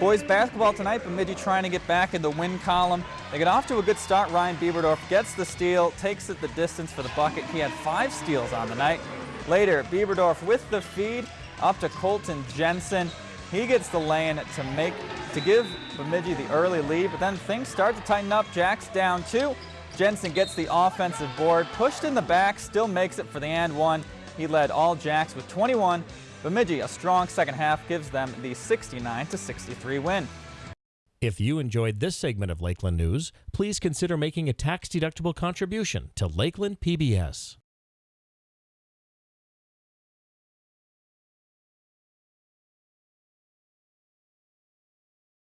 Boys basketball tonight, Bemidji trying to get back in the win column. They get off to a good start. Ryan Bieberdorf gets the steal, takes it the distance for the bucket. He had five steals on the night. Later, Bieberdorf with the feed up to Colton Jensen. He gets the lane to make to give Bemidji the early lead, but then things start to tighten up. Jack's down two. Jensen gets the offensive board, pushed in the back, still makes it for the and one. He led all Jacks with 21. Bemidji, a strong second half, gives them the 69 to 63 win. If you enjoyed this segment of Lakeland News, please consider making a tax-deductible contribution to Lakeland PBS.